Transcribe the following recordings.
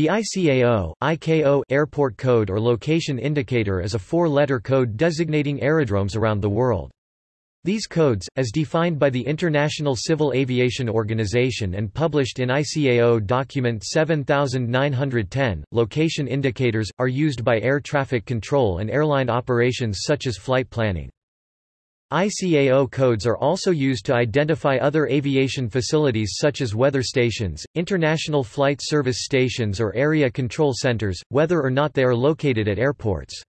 The ICAO, ICAO airport code or location indicator is a four-letter code designating aerodromes around the world. These codes, as defined by the International Civil Aviation Organization and published in ICAO Document 7910, location indicators, are used by air traffic control and airline operations such as flight planning. ICAO codes are also used to identify other aviation facilities such as weather stations, international flight service stations or area control centers, whether or not they are located at airports.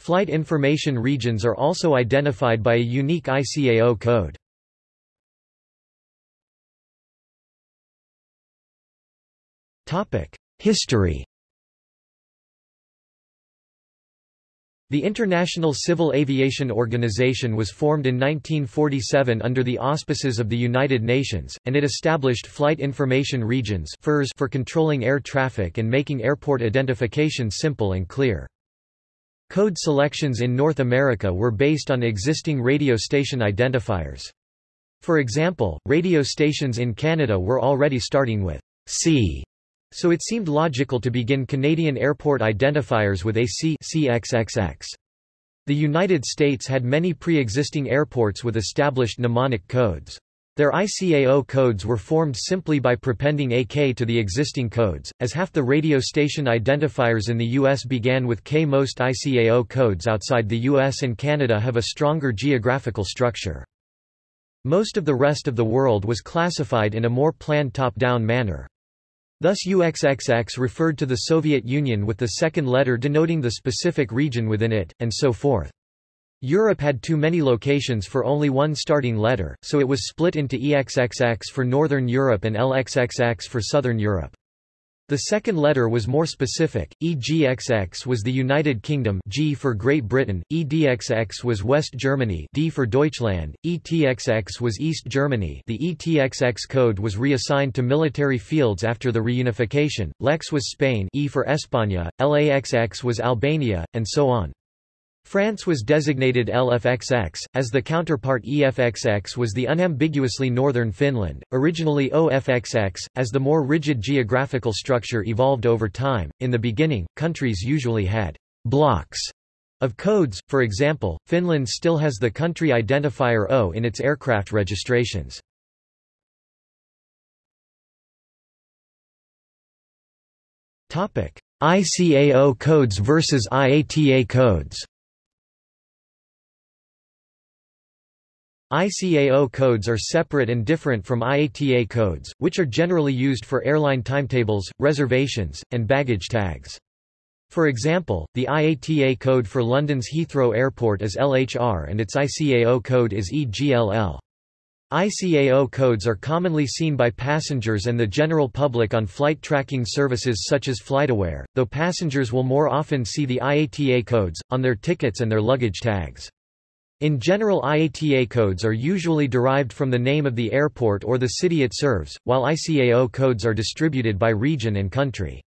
Flight information regions are also identified by a unique ICAO code. History The International Civil Aviation Organization was formed in 1947 under the auspices of the United Nations, and it established Flight Information Regions for controlling air traffic and making airport identification simple and clear. Code selections in North America were based on existing radio station identifiers. For example, radio stations in Canada were already starting with C so it seemed logical to begin Canadian airport identifiers with AC CXXX. The United States had many pre-existing airports with established mnemonic codes. Their ICAO codes were formed simply by prepending AK to the existing codes, as half the radio station identifiers in the U.S. began with K. Most ICAO codes outside the U.S. and Canada have a stronger geographical structure. Most of the rest of the world was classified in a more planned top-down manner. Thus UXXX referred to the Soviet Union with the second letter denoting the specific region within it, and so forth. Europe had too many locations for only one starting letter, so it was split into EXXX for Northern Europe and LXXX for Southern Europe. The second letter was more specific, EGXX was the United Kingdom G for Great Britain, EDXX was West Germany D for Deutschland, ETXX was East Germany the ETXX code was reassigned to military fields after the reunification, LEX was Spain E for España, LAXX was Albania, and so on. France was designated LFXX, as the counterpart EFXX was the unambiguously northern Finland, originally OFXX, as the more rigid geographical structure evolved over time. In the beginning, countries usually had blocks of codes, for example, Finland still has the country identifier O in its aircraft registrations. ICAO codes versus IATA codes ICAO codes are separate and different from IATA codes, which are generally used for airline timetables, reservations, and baggage tags. For example, the IATA code for London's Heathrow Airport is LHR and its ICAO code is EGLL. ICAO codes are commonly seen by passengers and the general public on flight tracking services such as FlightAware, though passengers will more often see the IATA codes, on their tickets and their luggage tags. In general IATA codes are usually derived from the name of the airport or the city it serves, while ICAO codes are distributed by region and country.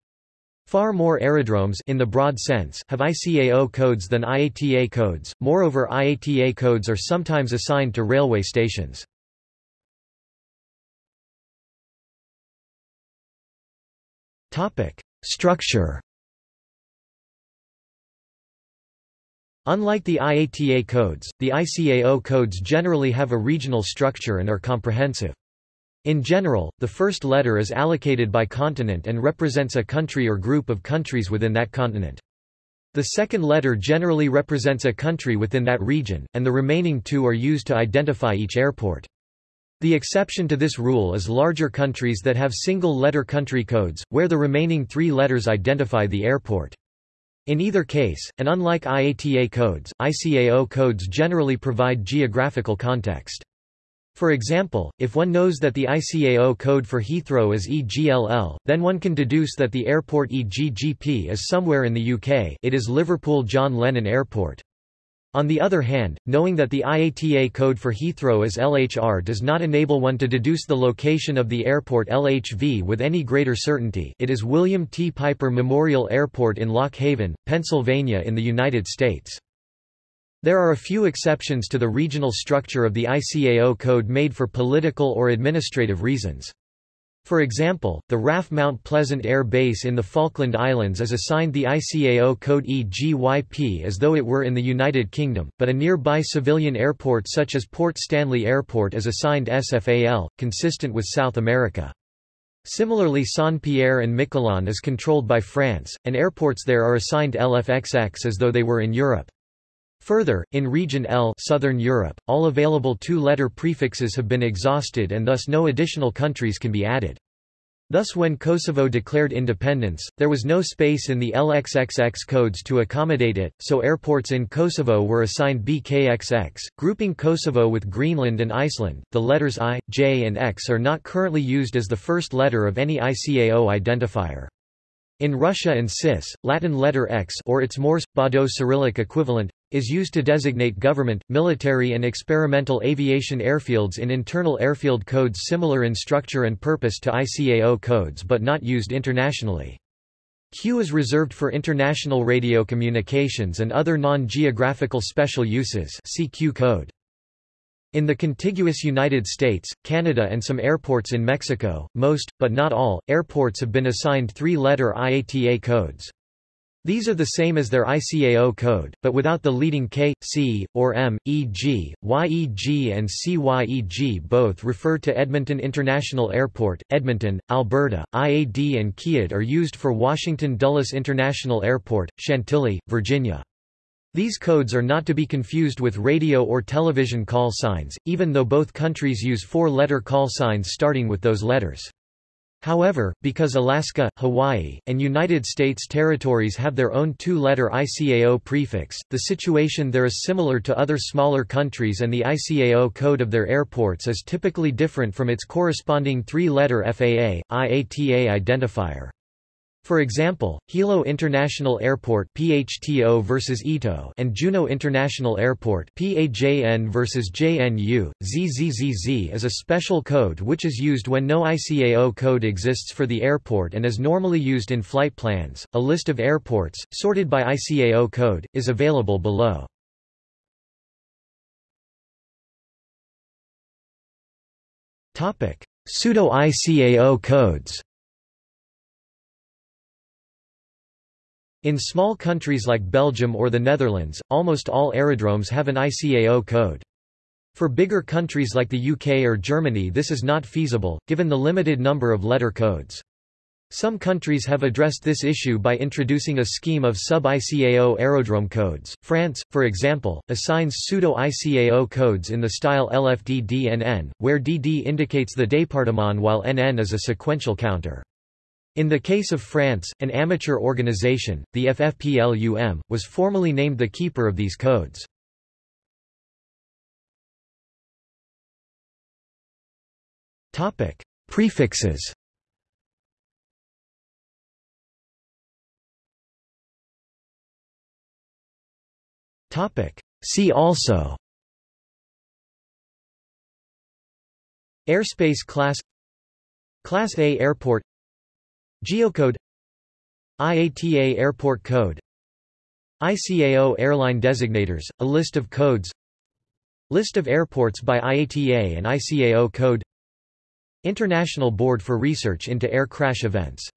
Far more aerodromes in the broad sense have ICAO codes than IATA codes, moreover IATA codes are sometimes assigned to railway stations. Structure Unlike the IATA codes, the ICAO codes generally have a regional structure and are comprehensive. In general, the first letter is allocated by continent and represents a country or group of countries within that continent. The second letter generally represents a country within that region, and the remaining two are used to identify each airport. The exception to this rule is larger countries that have single-letter country codes, where the remaining three letters identify the airport. In either case, and unlike IATA codes, ICAO codes generally provide geographical context. For example, if one knows that the ICAO code for Heathrow is EGLL, then one can deduce that the airport EGGP is somewhere in the UK it is Liverpool John Lennon Airport. On the other hand, knowing that the IATA code for Heathrow is LHR does not enable one to deduce the location of the airport LHV with any greater certainty it is William T. Piper Memorial Airport in Lock Haven, Pennsylvania in the United States. There are a few exceptions to the regional structure of the ICAO code made for political or administrative reasons. For example, the RAF Mount Pleasant Air Base in the Falkland Islands is assigned the ICAO code EGYP as though it were in the United Kingdom, but a nearby civilian airport such as Port Stanley Airport is assigned SFAL, consistent with South America. Similarly Saint-Pierre and Miquelon is controlled by France, and airports there are assigned LFXX as though they were in Europe. Further, in Region L Southern Europe, all available two-letter prefixes have been exhausted and thus no additional countries can be added. Thus when Kosovo declared independence, there was no space in the LXXX codes to accommodate it, so airports in Kosovo were assigned BKXX, grouping Kosovo with Greenland and Iceland. The letters I, J and X are not currently used as the first letter of any ICAO identifier. In Russia and CIS, Latin letter X or its Morse, Baudot Cyrillic equivalent, is used to designate government, military and experimental aviation airfields in internal airfield codes similar in structure and purpose to ICAO codes but not used internationally. Q is reserved for international radio communications and other non-geographical special uses see Q code. In the contiguous United States, Canada and some airports in Mexico, most, but not all, airports have been assigned three-letter IATA codes. These are the same as their ICAO code, but without the leading K, C, or M, e.g., YEG and CYEG both refer to Edmonton International Airport, Edmonton, Alberta. IAD and KIAD are used for Washington Dulles International Airport, Chantilly, Virginia. These codes are not to be confused with radio or television call signs, even though both countries use four-letter call signs starting with those letters. However, because Alaska, Hawaii, and United States territories have their own two-letter ICAO prefix, the situation there is similar to other smaller countries and the ICAO code of their airports is typically different from its corresponding three-letter FAA, IATA identifier. For example, Hilo International Airport PHTO versus ITO and Juneau International Airport PAJN versus JNU. ZZZZ is a special code which is used when no ICAO code exists for the airport and is normally used in flight plans. A list of airports, sorted by ICAO code, is available below. Topic: Pseudo-ICAO codes. In small countries like Belgium or the Netherlands, almost all aerodromes have an ICAO code. For bigger countries like the UK or Germany this is not feasible, given the limited number of letter codes. Some countries have addressed this issue by introducing a scheme of sub-ICAO aerodrome codes. France, for example, assigns pseudo-ICAO codes in the style LFD-DNN, where DD indicates the département while NN is a sequential counter. In the case of France, an amateur organization, the FFPLUM, was formally named the keeper of these codes. Prefixes See also Airspace class Class A airport Geocode IATA Airport Code ICAO Airline Designators, a list of codes List of airports by IATA and ICAO code International Board for Research into Air Crash Events